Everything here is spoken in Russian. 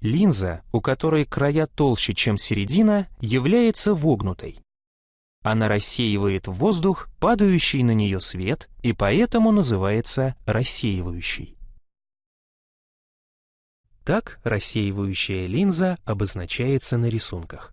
Линза, у которой края толще, чем середина, является вогнутой. Она рассеивает в воздух падающий на нее свет и поэтому называется рассеивающей. Так рассеивающая линза обозначается на рисунках.